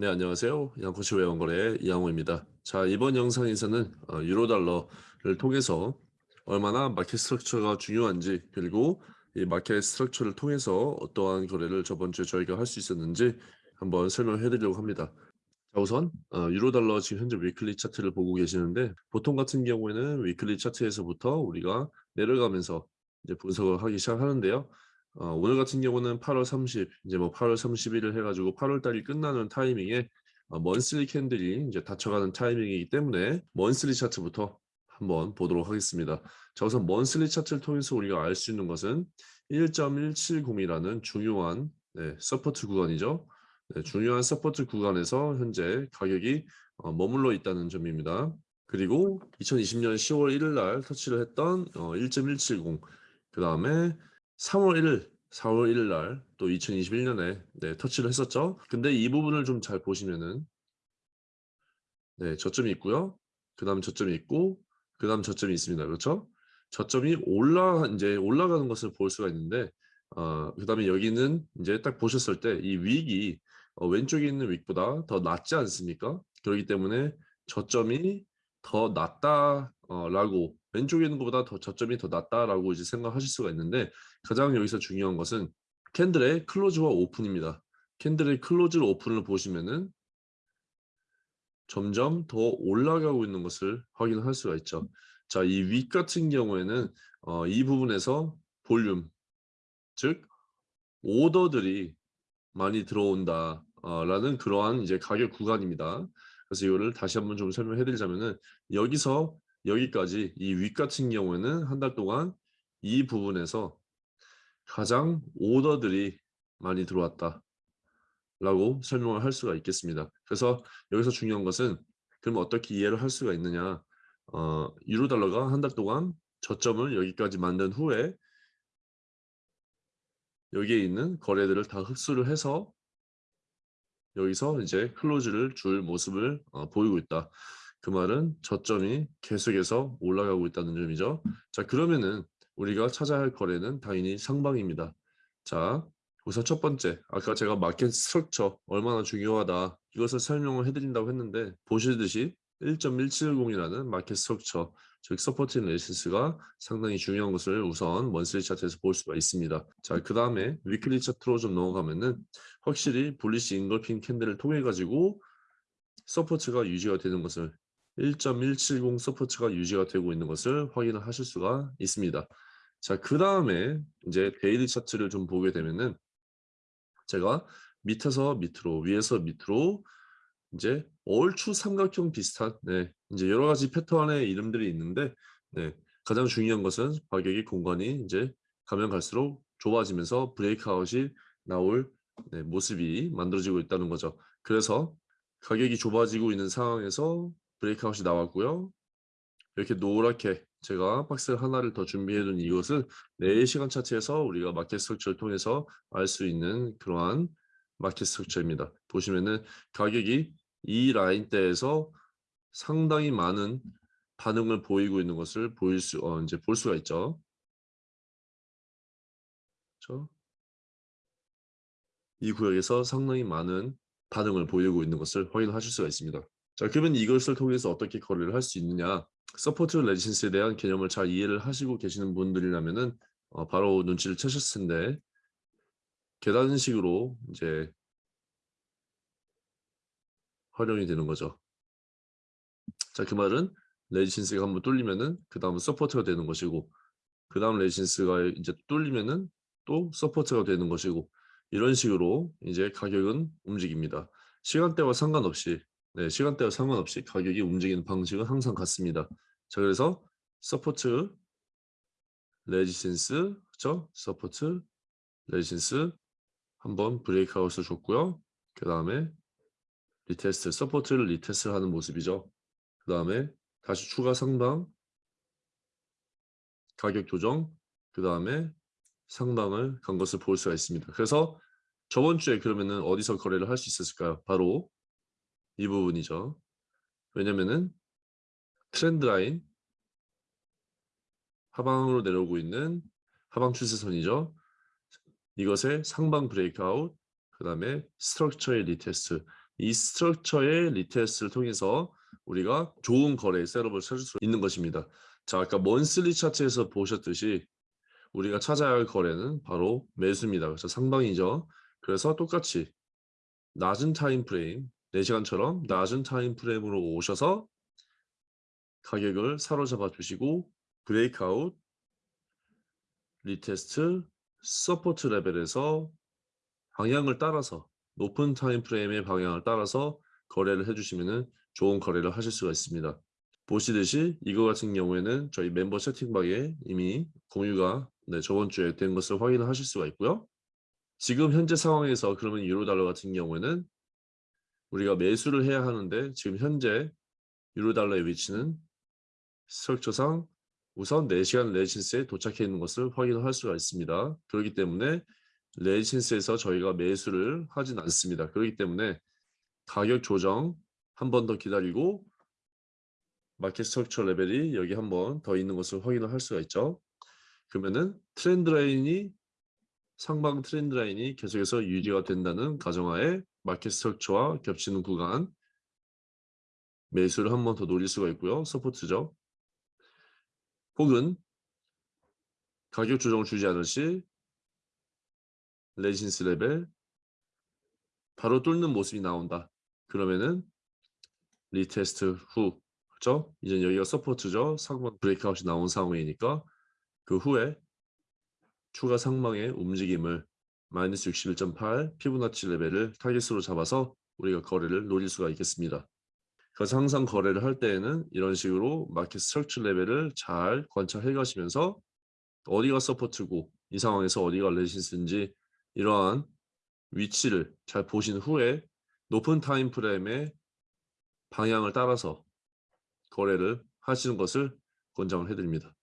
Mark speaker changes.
Speaker 1: 네, 안녕하세요. 양코치 외환거래 이양호입니다. 자, 이번 영상에서는 어, 유로달러를 통해서 얼마나 market structure가 중요한지 그리고 이 market structure를 통해서 어떠한 거래를 저번 주에 저희가 할 수 있었는지 한번 설명해 드리려고 합니다. 자, 우선 어, 유로달러 지금 현재 weekly 차트를 보고 계시는데 보통 같은 경우에는 weekly 차트에서부터 우리가 내려가면서 이제 분석을 하기 시작하는데요. 어, 오늘 같은 경우는 8월 30, 이제 뭐 8월 31일 해가지고 8월 달이 끝나는 타이밍에 어, monthly candle이 이제 닫혀가는 타이밍이기 때문에 monthly 차트부터 한번 보도록 하겠습니다. 자 우선 monthly 차트를 통해서 우리가 알 수 있는 것은 1.170이라는 중요한 네, support 구간이죠. 네, 중요한 support 구간에서 현재 가격이 어, 머물러 있다는 점입니다. 그리고 2020년 10월 1일 날 터치를 했던 어, 1.170, 그 다음에 3월 1일, 4월 1일 날 또 2021년에 네, 터치를 했었죠. 근데 이 부분을 좀 잘 보시면은 네, 저점이 있고요. 그 다음 저점이 있고 그 다음 저점이 있습니다. 그렇죠? 저점이 올라 이제 올라가는 것을 볼 수가 있는데 어, 그 다음에 여기는 이제 딱 보셨을 때 이 윅이 어, 왼쪽에 있는 윅보다 더 낮지 않습니까? 그렇기 때문에 저점이 더 낮다라고 왼쪽에 있는 것보다 더 저점이 더 낮다라고 이제 생각하실 수가 있는데 가장 여기서 중요한 것은 candle의 close와 open입니다. candle의 close open을 보시면은 점점 더 올라가고 있는 것을 확인할 수가 있죠. 자, 이 윗 같은 경우에는 어, 이 부분에서 볼륨, 즉 오더들이 많이 들어온다. 어, 라는 그러한 이제 가격 구간입니다. 그래서 이거를 다시 한번 좀 설명해 드리자면은 여기서 여기까지 이 윗 같은 경우에는 한 달 동안 이 부분에서 가장 오더들이 많이 들어왔다 라고 설명을 할 수가 있겠습니다. 그래서 여기서 중요한 것은 그럼 어떻게 이해를 할 수가 있느냐 어, 유로 달러가 한 달 동안 저점을 여기까지 만든 후에 여기에 있는 거래들을 다 흡수를 해서 여기서 이제 close를 줄 모습을 어, 보이고 있다. 그 말은 저점이 계속해서 올라가고 있다는 점이죠. 자 그러면은 우리가 찾아야 할 거래는 당연히 상방입니다. 자 우선 첫 번째 아까 제가 market structure 얼마나 중요하다 이것을 설명을 해드린다고 했는데 보시듯이 1.170이라는 market structure 즉 support resis가 상당히 중요한 것을 우선 monthly 차트에서 볼 수가 있습니다. 자, 그 다음에 weekly 차트로 좀 넘어가면은 확실히 bullish engulfing candle을 통해 가지고 support가 유지가 되는 것을 1.170 support가 유지가 되고 있는 것을 확인을 하실 수가 있습니다. 자, 그 다음에 이제 daily 차트를 좀 보게 되면은 제가 밑에서 밑으로, 위에서 밑으로 이제 얼추 삼각형 비슷한 네, 이제 여러 가지 패턴의 이름들이 있는데 네, 가장 중요한 것은 가격이 공간이 이제 가면 갈수록 좁아지면서 breakout이 나올 네, 모습이 만들어지고 있다는 거죠. 그래서 가격이 좁아지고 있는 상황에서 breakout이 나왔고요. 이렇게 노랗게 제가 박스 하나를 더 준비해 둔 이것을 4시간 차트에서 우리가 market structure를 통해서 알 수 있는 그러한 market structure입니다. 보시면은 가격이 이 라인대에서 상당히 많은 반응을 보이고 있는 것을 보일 수 어, 이제 볼 수가 있죠. 그렇죠? 이 구역에서 상당히 많은 반응을 보이고 있는 것을 확인하실 수가 있습니다. 자, 그러면 이것을 통해서 어떻게 거래를 할 수 있느냐? support resistance에 대한 개념을 잘 이해를 하시고 계시는 분들이라면은 어, 바로 눈치를 채셨을 텐데 계단식으로 이제 활용이 되는 거죠. 자, 그 말은 resistance가 한번 뚫리면은 그 다음은 support가 되는 것이고 그 다음 resistance가 이제 뚫리면은 또 support가 되는 것이고 이런 식으로 이제 가격은 움직입니다. 시간대와 상관없이 네, 시간대와 상관없이 가격이 움직이는 방식은 항상 같습니다. 자, 그래서 support, resistance, 그렇죠? support, resistance 한번 breakout을 줬고요. 그 다음에 retest, support를 retest 하는 모습이죠. 그 다음에 다시 추가 상방, 가격 조정, 그 다음에 상방을 간 것을 볼 수가 있습니다. 그래서 저번 주에 그러면은 어디서 거래를 할 수 있었을까요? 바로 이 부분이죠. 왜냐면은 trend line 하방으로 내려오고 있는 하방 추세선이죠. 이것의 상방 breakout 그 다음에 structure의 retest 이 structure의 retest를 통해서 우리가 좋은 거래 setup을 찾을 수 있는 것입니다. 자, 아까 monthly 차트에서 보셨듯이 우리가 찾아야 할 거래는 바로 매수입니다. 그래서 상방이죠. 그래서 똑같이 낮은 time frame, 4시간처럼 낮은 time frame으로 오셔서 가격을 사로잡아 주시고 breakout, retest, support level에서 방향을 따라서 높은 time frame의 방향을 따라서 거래를 해주시면 좋은 거래를 하실 수가 있습니다. 보시듯이 이거 같은 경우에는 저희 멤버 채팅방에 이미 공유가 네, 저번 주에 된 것을 확인을 하실 수가 있고요. 지금 현재 상황에서 그러면 유로 달러 같은 경우에는 우리가 매수를 해야 하는데 지금 현재 유로 달러의 위치는 structure상 우선 4시간 resistance에 도착해 있는 것을 확인할 수가 있습니다. 그렇기 때문에 resistance에서 저희가 매수를 하진 않습니다. 그렇기 때문에 가격 조정 한 번 더 기다리고 market structure level이 여기 한 번 더 있는 것을 확인을 할 수가 있죠. 그러면은 trend line이 상방 trend line이 계속해서 유지가 된다는 가정하에 market structure와 겹치는 구간 매수를 한 번 더 노릴 수가 있고요. support죠. 혹은 가격 조정을 주지 않을 시 resistance level 바로 뚫는 모습이 나온다. 그러면은 retest 후 그렇죠? 이제 여기가 support죠. 상방 breakout이 나온 상황이니까 그 후에 추가 상방의 움직임을 마이너스 61.8 Fibonacci level을 타깃으로 잡아서 우리가 거래를 노릴 수가 있겠습니다. 그래서 항상 거래를 할 때에는 이런 식으로 market structure level을 잘 관찰해 가시면서 어디가 support고 이 상황에서 어디가 레지스인지 이러한 위치를 잘 보신 후에 높은 time frame의 방향을 따라서 거래를 하시는 것을 권장을 해드립니다.